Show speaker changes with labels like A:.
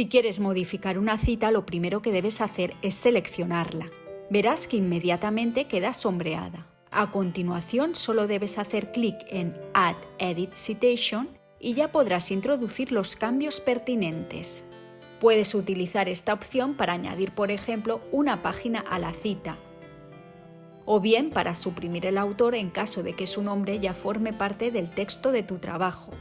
A: Si quieres modificar una cita, lo primero que debes hacer es seleccionarla. Verás que inmediatamente queda sombreada. A continuación, solo debes hacer clic en Add Edit Citation y ya podrás introducir los cambios pertinentes. Puedes utilizar esta opción para añadir, por ejemplo, una página a la cita, o bien para suprimir el autor en caso de que su nombre ya forme parte del texto de tu trabajo.